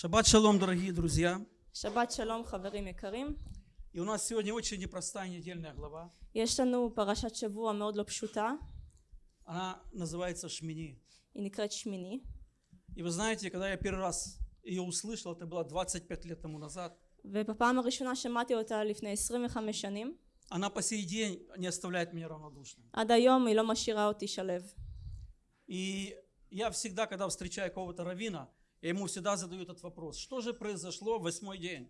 Шаббат шалом, дорогие друзья. שבת שלום חברים יקרים. И у нас сегодня очень непростая недельная глава. יש לנו פרשת שבוע מאוד לא פשוטה, Она называется Шмини. היא נקראת שמיני. И вы знаете, когда я первый раз ее услышал, это было 25 лет тому назад, ובפעם הראשונה שמעתי אותה לפני 25 שנים. она по сей день не оставляет меня равнодушным. עד היום היא לא משאירה אותי שלו. И я всегда, когда встречаю какого-то равина, я ему всегда задаю этот вопрос. Что же произошло в восьмой день?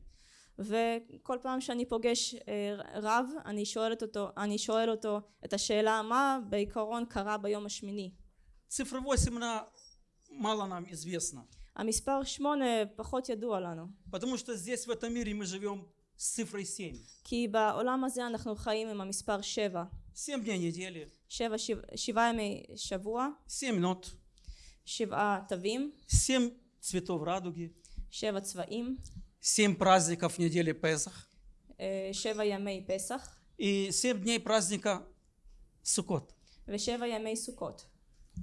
וכל פעם שאני פוגש אה, רב, אני שואלת אותו, אני שואל אותו את השאלה מה בעיקרון קרה ביום השמיני. Цифра 8, она мало нам известна. המספר שמונה פחות ידוע לנו, Потому что здесь, в этом мире, мы живем с цифрой 7. כי בעולם הזה אנחנו חיים עם המספר שבע. 7 дней недели, שבע, שבע, שבעה ימי שבוע, 7 нот, שבעה תווים, 7 цветов радуги, семь праздников недели Песах, и семь дней праздника Сукот.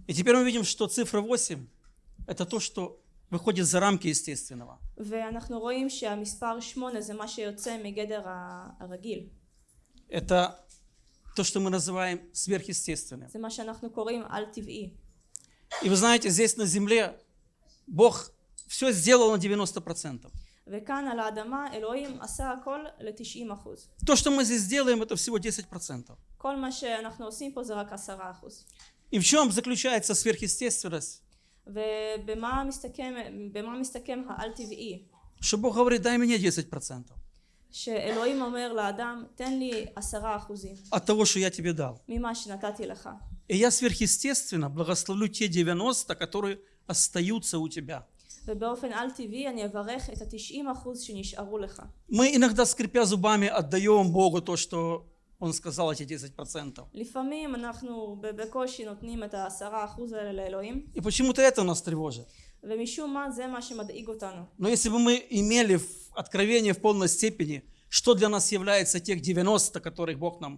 И теперь мы видим, что цифра 8 – это то, что выходит за рамки естественного. Это то, что мы называем сверхъестественным. И вы знаете, здесь на земле Бог все сделал на 90%. וכאן על האדמה אלוהים עשה הכל ל-90 אחוז. То, что мы здесь делаем, это всего 10%. כל מה שאנחנו עושים פה זה רק 10 אחוז. И в чем заключается сверхъестественность? ובמה מסתכם, במה מסתכם העל טבעי? Что Бог говорит, дай мне 10% שאלוהים אומר לאדם תן לי 10 אחוזים от того, что я тебе дал. ממה שנתתי לך. И я сверхъестественно благословлю те 90, которые остаются у тебя. ובאופן על טבעי אני אברך את ה-90 אחוז שנשארו לך. Мы иногда, скрипя зубами, отдаем Богу то, что Он сказал, эти 10%. לפעמים אנחנו ב- בקושי נותנים את העשרה אחוז האלה לאלוהים И почему-то это нас тревожит. ומשום מה זה מה שמדאיג אותנו. Но если бы мы имели в- откровение в полной степени, что для нас является тех 90, которых Бог нам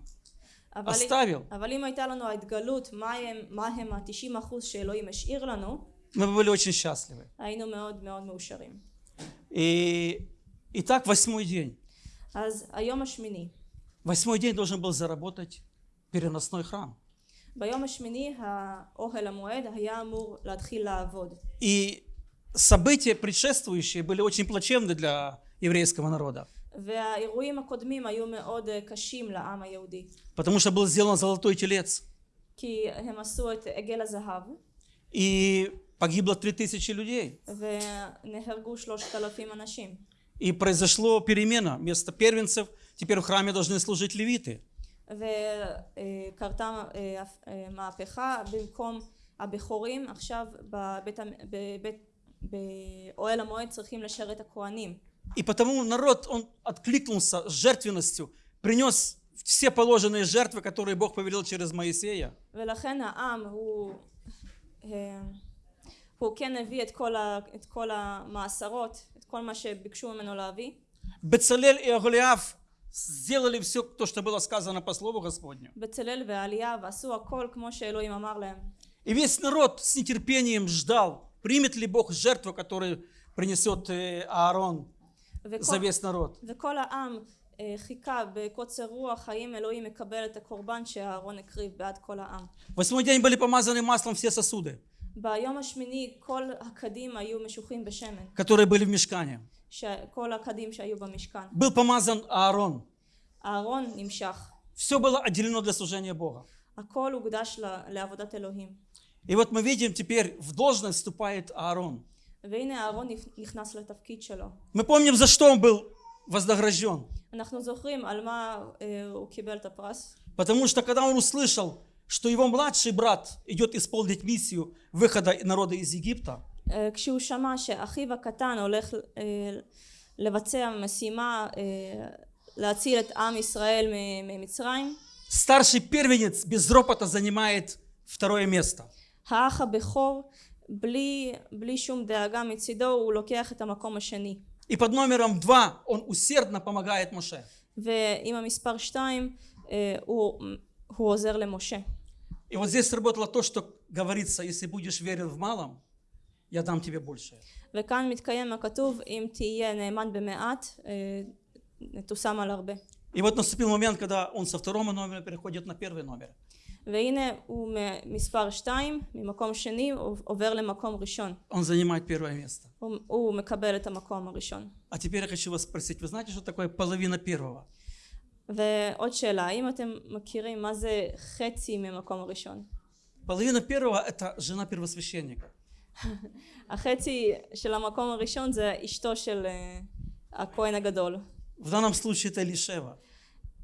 אבל, оставил, אבל אם הייתה לנו ההתגלות מה הם, מה הם ה-90 אחוז שאלוהים השאיר לנו мы бы были очень счастливы. היינו מאוד מאוד מאושרים. И, итак, восьмой день. אז היום השמיני Восьмой день должен был заработать переносной храм. ביום השמיני האוהל המועד היה אמור להתחיל לעבוד И события предшествующие были очень плачевны для еврейского народа, והאירועים הקודמים היו מאוד אה, קשים לעם היהודי потому что был сделан золотой телец, כי הם עשו את עגל הזהב и погибло 3000 людей. ונהרגו שלושת אלפים אנשים И произошло перемена. Вместо первенцев теперь в храме должны служить левиты. וקרתה אה, אה, מהפכה במקום הבכורים עכשיו בבית, המ- בבית, באוהל המועד צריכים לשרת הכהנים И потому народ, он откликнулся с жертвенностью, принес все положенные жертвы, которые Бог повелел через Моисея. ולכן העם הוא, אה, הוא כן הביא את כל, ה, את כל המעשרות את כל מה שביקשו ממנו להביא Бецалель и Аголиаф сделали все то, что было сказано по слову Господню. בצלאל ועלייה ועשו הכל כמו שאלוהים אמר להם И весь народ с нетерпением ждал, примет ли Бог жертву, которую принесет э, Аарон за וכל, весь народ. וכל העם אה, חיכה בקוצר רוח האם אלוהים מקבל את הקורבן שאהרון הקריב בעד כל העם В восьмой день были помазаны маслом все сосуды, которые были в мешкане. Был помазан Аарон. Все было отделено для служения Бога. И вот мы видим теперь, в должность вступает Аарон. Мы помним, за что он был вознагражден. Потому что когда он услышал что его младший брат идет исполнить миссию выхода народа из Египта, אה, כשהוא שמע שאחיו הקטן הולך אה, לבצע משימה אה, להציל את עם ישראל מ- ממצרים старший первенец без ропота занимает второе место. האח הבכור בלי, בלי שום דאגה מצידו הוא לוקח את המקום השני И под номером два он усердно помогает Моше. ועם המספר שתיים אה, הוא, הוא עוזר למשה И вот здесь сработало то, что говорится, если будешь верен в малом, я дам тебе большее. וכאן מתקיים הכתוב אם תהיה נאמן במעט אה, תושם על הרבה. И вот наступил момент, когда он со второго номера переходит на первый номер. והנה הוא ממספר 2 ממקום שני הוא עובר למקום ראשון Он занимает первое место. הוא, הוא מקבל את המקום הראשון А теперь я хочу вас спросить, вы знаете, что такое половина первого? ועוד שאלה האם אתם מכירים מה זה חצי ממקום הראשון Половина первого – это жена первосвященника. החצי של המקום הראשון זה אשתו של אה, הכהן הגדול В данном случае это Элишева.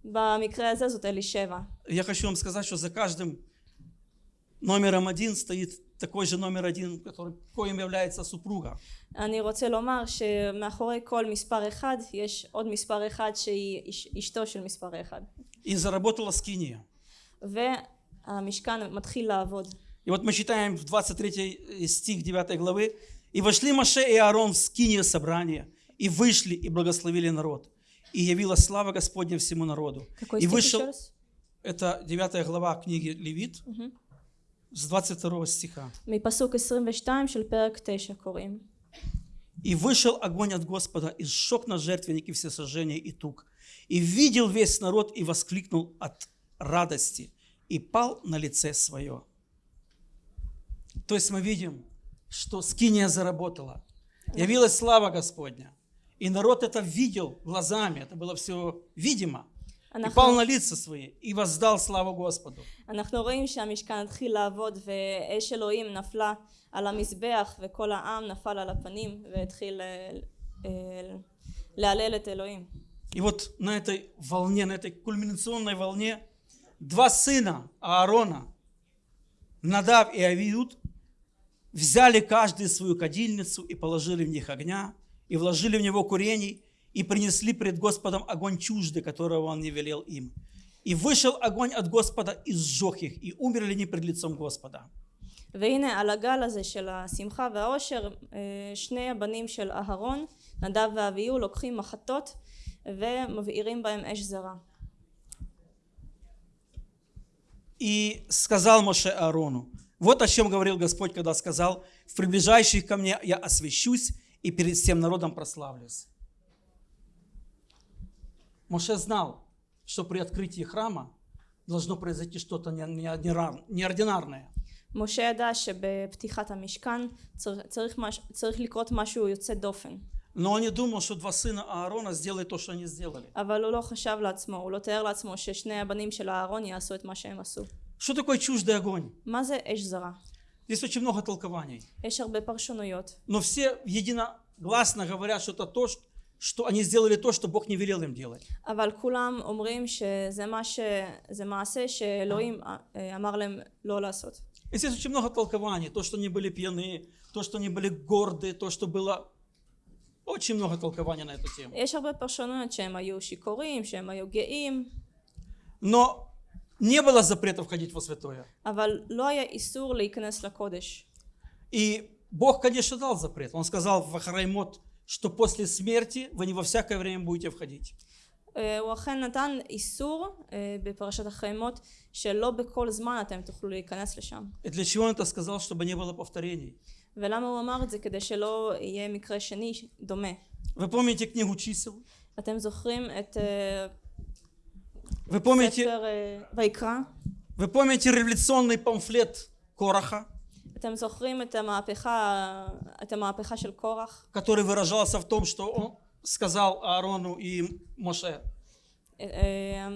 במקרה הזה זאת אלישבע Я хочу вам сказать, что за каждым номером один стоит такой же номер один, который, коим является супруга. אני רוצה לומר שמאחורי כל מספר אחד יש עוד מספר אחד שהיא אש- אשתו של מספר אחד И заработала скиния. והמשכן מתחיל לעבוד И вот мы читаем в 23 стих 9 главы. «И вошли Маше и Аарон в скиние собрания, и вышли, и благословили народ. И явилась слава Господня всему народу». какой И стих вышел, еще раз? это 9 глава книги Левит, с 22 стиха. מפסוק 22 של פרק 9 קוראים И вышел огонь от Господа, и сжег на жертвеннике все сожжения и тук. И видел весь народ, и воскликнул от радости, и пал на лице свое. То есть мы видим, что скиния заработала. Явилась слава Господня. И народ это видел глазами, это было все видимо. И אנחנו, пал на лица свои, и воздал славу Господу. אנחנו רואים שהמשכן התחיל לעבוד ואש אלוהים נפלה על המזבח וכל העם נפל על הפנים והתחיל אה, אה, להלל את אלוהים И вот на этой волне, на этой кульминационной волне, два сына Аарона, Надав и Авиуд, взяли каждый свою кадильницу и положили в них огня, и вложили в него курений, и принесли пред Господом огонь чужды, которого он не велел им. И вышел огонь от Господа и сжег их, и умерли они пред лицом Господа. והנה על הגל הזה של השמחה והעושר אה, שני הבנים של אהרון נדב ואביהו לוקחים מחטות ומבעירים בהם אש זרה И сказал Моше Аарону, вот о чем говорил Господь, когда сказал, в приближающих ко мне я освящусь и перед всем народом прославлюсь. Моше знал, что при открытии храма должно произойти что-то не- неординар- неординарное. משה ידע שבפתיחת המשכן צריך, צריך, מש, צריך לקרות משהו יוצא דופן Но он не думал, что два сына Аарона сделают то, что они сделали. אבל הוא לא חשב לעצמו, הוא לא תיאר לעצמו ששני הבנים של אהרון יעשו את מה שהם עשו. Что такое чуждый огонь? מה זה אש זרה? Здесь очень много толкований. יש הרבה פרשנויות, Но все единогласно говорят, что это то, что они сделали то, что Бог не велел им делать. אבל כולם אומרים שזה מה ש... זה מעשה שאלוהים אה, אמר להם לא לעשות. И здесь очень много толкований. То, что они были пьяны, то, что они были горды, то, что было... Очень много толкований на эту тему. יש הרבה פרשנויות שהם היו שיכורים, שהם היו גאים, Но не было запрета входить во святое. אבל לא היה איסור להיכנס לקודש. И Бог, конечно, дал запрет. Он сказал в Ахараймот, что после смерти вы не во всякое время будете входить. אה, הוא אכן נתן איסור אה, בפרשת החיימות שלא בכל זמן אתם תוכלו להיכנס לשם. И для чего он это сказал? Чтобы не было повторений. ולמה הוא אמר את זה? כדי שלא יהיה מקרה שני דומה. Вы помните книгу чисел? אתם זוכרים את אה, Вы помните, ספר אה, ויקרא? вы помните революционный памфлет Короха, אתם זוכרים את המהפכה, את המהפכה של קורח? который выражался в том, что он сказал Аарону и Моше. אה, אה,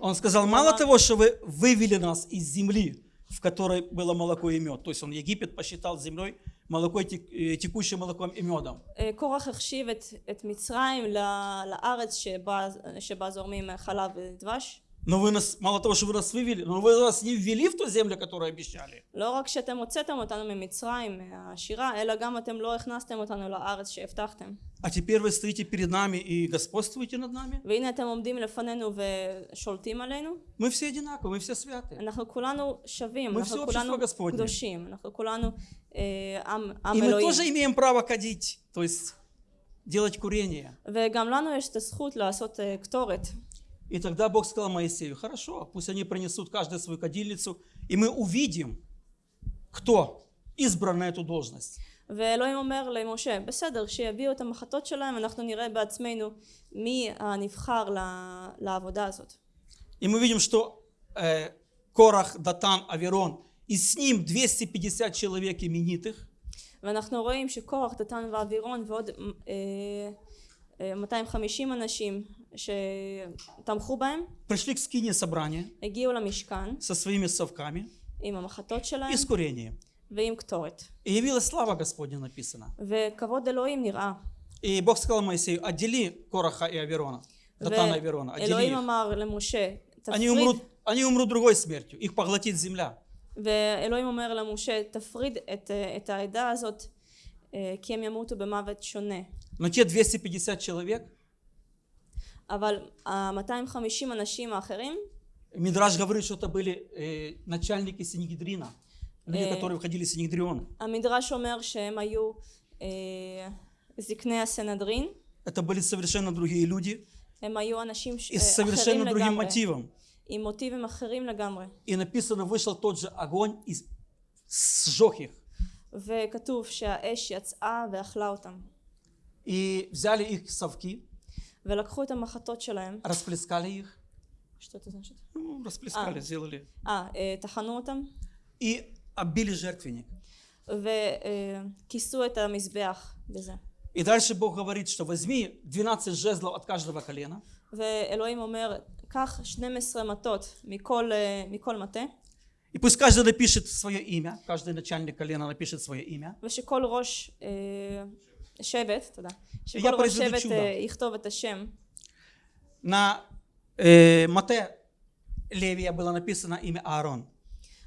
Он сказал, мало того, что вы вывели нас из земли, в которой было молоко и мед, то есть он Египет посчитал землей, молоко, и тек- э, текущим молоком и медом. אה, קורח החשיב את, את מצרים ל- לארץ שבה, שבה זורמים חלב ודבש. Но вы нас, мало того, что вы нас вывели, но вы нас не ввели в ту землю, которую обещали. לא רק שאתם הוצאתם אותנו ממצרים, מהשירה, אלא גם אתם לא הכנסתם אותנו לארץ שהבטחתם. А теперь вы стоите перед нами и господствуете над нами. והנה אתם עומדים לפנינו ושולטים עלינו. Мы все одинаковы, мы все святые. אנחנו כולנו שווים, Мы אנחנו все כולנו общество Господне. קדושים, אנחנו כולנו אה, עם, עם И мы אלוהים. тоже имеем право кадить, то есть делать курение. וגם לנו יש את הזכות לעשות אה, קטורת. И тогда Бог сказал Моисею, хорошо, пусть они принесут каждую свою кадильницу, и мы увидим, кто избран на эту должность. ואלוהים אומר למשה, בסדר, שיביאו את המחטות שלהם, אנחנו נראה בעצמנו מי הנבחר ל- לעבודה הזאת. И мы видим, что э, Корах, Датан, Аверон, и с ним 250 человек именитых, ואנחנו רואים שקורח, דתן ואבירון ועוד אה, אה, 250 אנשים שתמכו בהם, пришли к скине собрания הגיעו למשכן со своими совками עם המחטות שלהם и с курением. ועם קטורת. И явилась слава Господня написано. וכבוד אלוהים נראה. И Бог сказал Моисею, отдели Кораха и Аверона, Датана и Аверона, отдели ואלוהים их. אמר למשה, Они תפריד, умрут, они умрут другой смертью, их поглотит земля. ואלוהים אומר למשה, תפריד את, אה, את העדה הזאת, אה, כי הם ימותו במוות שונה. Но те 250 человек, אבל ה-250 אנשים האחרים, Мидраж говорит, что это были э, начальники Синегидрина, люди, Э. которые входили в Синегдрион. המדרש אומר שהם היו אה, זקני הסנהדרין, Это были совершенно другие люди הם היו אנשים ש- и с אה, אחרים совершенно другим לגמרי, мотивом. עם מוטיבים אחרים לגמרי. И написано, вышел тот же огонь и сжег их. וכתוב שהאש יצאה ואכלה אותם. И взяли их совки, ולקחו את המחטות שלהם, расплескали их, что это значит? ну, расплескали, А. сделали, אה, אה, טחנו אותם, и оббили жертвенник. וכיסו את המזבח בזה. И дальше Бог говорит, что возьми 12 жезлов от каждого колена, ואלוהים אומר, קח 12 מטות מכל, אה, מכל מטה, и пусть каждый напишет свое имя, каждый начальник колена напишет свое имя, ושכל ראש אה, שבט, תודה, Я שכל ראש произведу שבט чудо. אה, יכתוב את השם. На э, Мате Левия было написано имя Аарон.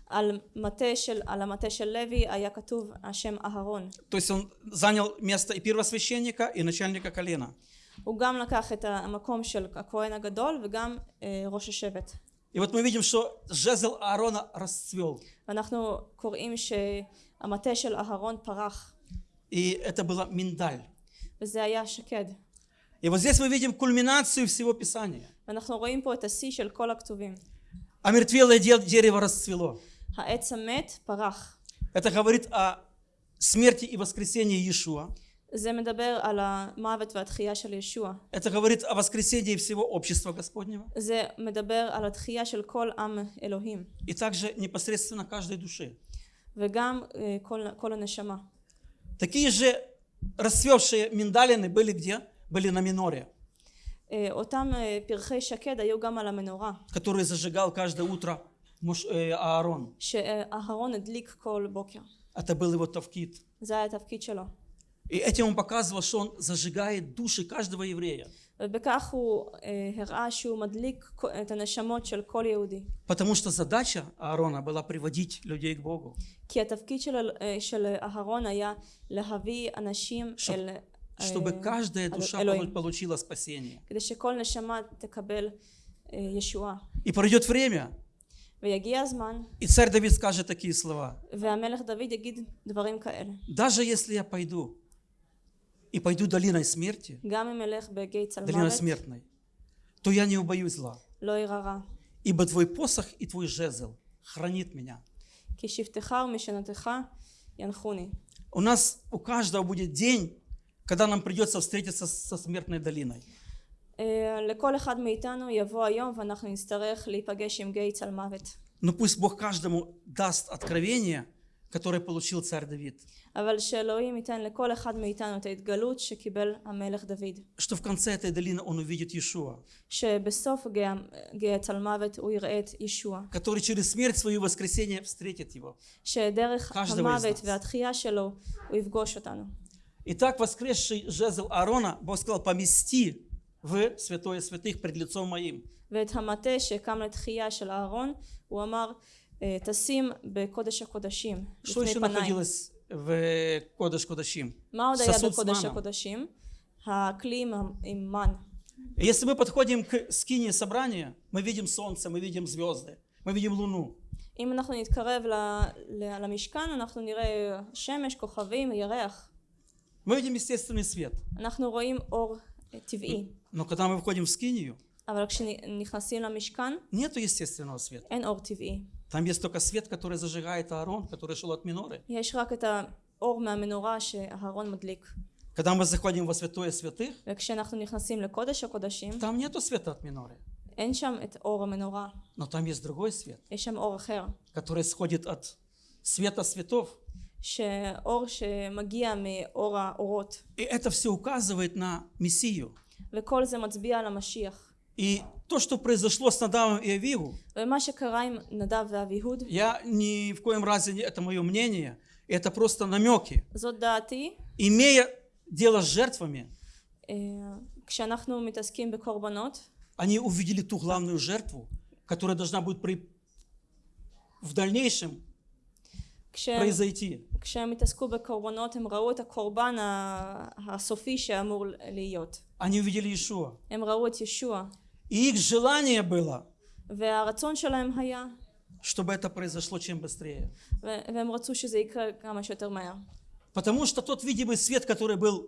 על, מטה של, על המטה של לוי היה כתוב השם אהרון. То есть он занял место и первосвященника, и начальника колена. הוא גם לקח את המקום של הכהן הגדול וגם אה, ראש השבט. И вот мы видим, что жезл Аарона расцвел. ואנחנו קוראים שהמטה של אהרון פרח, И это было миндаль. וזה היה שקד. И вот здесь мы видим кульминацию всего Писания. ואנחנו רואים פה את השיא של כל הכתובים. Омертвелое де- дерево расцвело. העץ המת פרח. Это говорит о смерти и воскресении Иешуа. זה מדבר על המוות והתחייה של ישוע. Это говорит о воскресении всего общества Господнего. זה מדבר על התחייה של כל עם אלוהים. И также непосредственно каждой душе. וגם אה, כל, כל הנשמה. Такие же расцвевшие миндалины были где? Были на миноре, אה, אותם אה, פרחי שקד היו גם על המנורה, который зажигал каждое утро Мош- э, Аарон. שאהרון הדליק כל בוקר. Это был его тавкит. זה היה התפקיד שלו. И этим он показывал, что он зажигает души каждого еврея. ובכך הוא אה, הראה שהוא מדליק כל- את הנשמות של כל יהודי. Потому что задача Аарона была приводить людей к Богу. כי התפקיד של, אה, של אהרון היה להביא אנשים Чтоб- אל אה, Чтобы каждая אל душа אלוהים, получила спасение. כדי שכל נשמה תקבל אה, ישועה. И пройдет время, ויגיע הזמן, и царь Давид скажет такие слова. והמלך דוד יגיד דברים כאלה. Даже если я пойду, и пойду долиной смерти, גם אם אלך בגיא долиной צלמוות, смертной, то я не убоюсь зла. לא ירא רע. Ибо твой посох и твой жезл хранит меня. כי שבטך ומשנתך ינחוני. У нас, у каждого будет день, когда нам придется встретиться со смертной долиной. אה, לכל אחד מאיתנו יבוא היום ואנחנו נצטרך להיפגש עם גיא צלמוות. Но пусть Бог каждому даст откровение, которое получил царь Давид. אבל שאלוהים ייתן לכל אחד מאיתנו את ההתגלות שקיבל המלך דוד. Что в конце этой долины он увидит Иешуа, שבסוף גיא, גיא צלמוות הוא יראה את ישוע. который через смерть свою воскресение встретит его. שדרך каждого из המוות нас. והתחייה שלו הוא יפגוש אותנו. Итак, воскресший жезл Аарона, Бог сказал, помести в святое святых пред лицом моим. ואת המטה שקם לתחייה של אהרון הוא אמר "אה, תשים בקודש הקודשים Что לפני еще פניי. находилось в Кодыш Кодашим? מה עוד היה ססות בקודש מנה. הקודשים? הכלי עם, ה- עם מן. И Если мы подходим к скине собрания, мы видим солнце, мы видим звезды, мы видим луну. אם אנחנו נתקרב ל- ל- למשכן אנחנו נראה שמש, כוכבים, ירח. Мы видим естественный свет. אנחנו רואים אור אה, טבעי. Но когда мы входим в скинию, אבל כשנכנסים למשכן нету естественного света. אין אור טבעי. Там есть только свет, который зажигает Аарон, который шел от миноры. יש רק את האור מהמנורה שאהרון מדליק. Когда мы заходим во святое святых, וכשאנחנו נכנסים לקודש הקודשים, там нету света от миноры. אין שם את אור המנורה, Но там есть другой свет, יש שם אור אחר. который исходит от света светов. שאור שמגיע מאור האורות. И это все указывает на Мессию. וכל זה מצביע על המשיח. И то, что произошло с Надавом и Авигу, я ни в коем разе, это мое мнение, это просто намеки. Имея дело с жертвами, они увидели ту главную жертву, которая должна будет при... в дальнейшем произойти. Они увидели Иешуа. הם ראו את ישוע. И их желание было, והרצון שלהם היה, чтобы это произошло чем быстрее. ו- והם רצו שזה יקרה כמה שיותר מהר. Потому что тот видимый свет, который был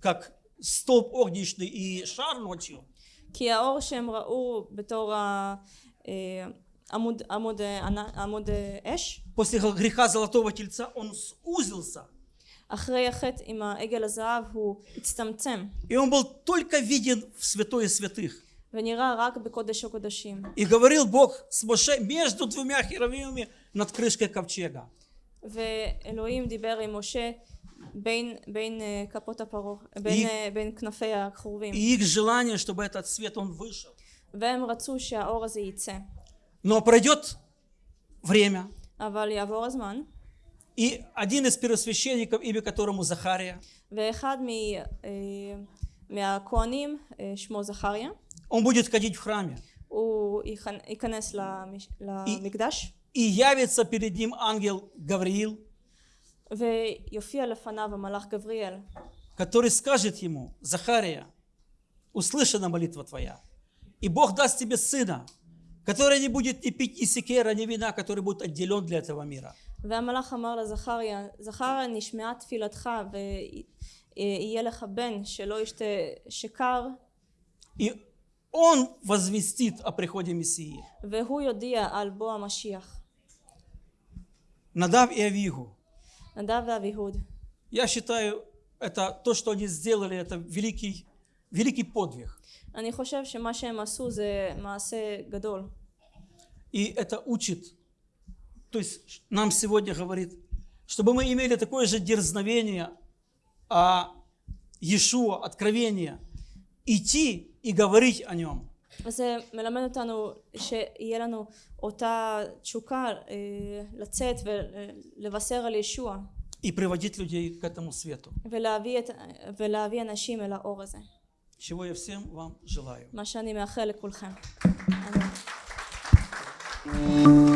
как столб огнечный и шар ночью, כי האור שהם ראו בתור ה- אה, עמוד, עמוד, אה, ענ- עמוד אה, אש, после греха золотого тельца, он сузился. אחרי החטא עם העגל הזהב הוא הצטמצם И он был только виден в святое святых. ונראה רק בקודש הקודשים. И говорил Бог с Моше между двумя херовимами над крышкой ковчега. ואלוהים דיבר עם משה בין, בין אה, כפות הפרעה, בין, אה, בין כנפי הכרובים. И их желание, чтобы этот свет, он вышел. והם רצו שהאור הזה יצא. Но пройдет время, אבל יעבור הזמן, и один из первосвященников, имя которому Захария, ואחד מ, אה, מהכהנים, אה, שמו זכריה, он будет ходить в храме. הוא ייכנ- ייכנס למש, למקדש И явится перед ним ангел Гавриил, ויופיע לפניו המלאך גבריאל который скажет ему, Захария, услышана молитва твоя, и Бог даст тебе сына, который не будет ни пить ни секера, ни вина, который будет отделен для этого мира. והמלאך אמר לזכריה זכריה נשמעה תפילתך ויהיה לך בן שלא ישתה שקר И он возвестит о приходе Мессии. והוא יודיע על בוא המשיח Надав и Авигу. נדב ואביהוד Я считаю, это то, что они сделали, это великий, великий подвиг. אני חושב שמה שהם עשו זה מעשה גדול И это учит, то есть нам сегодня говорит, чтобы мы имели такое же дерзновение, а Иешуа, откровение, идти и говорить о нем. וזה מלמד אותנו שיהיה לנו אותה תשוקה אה, לצאת ולבשר על ישוע и приводить людей к этому свету. ולהביא, את, ולהביא אנשים אל האור הזה Чего я всем вам желаю. מה שאני מאחל לכולכם. אמן.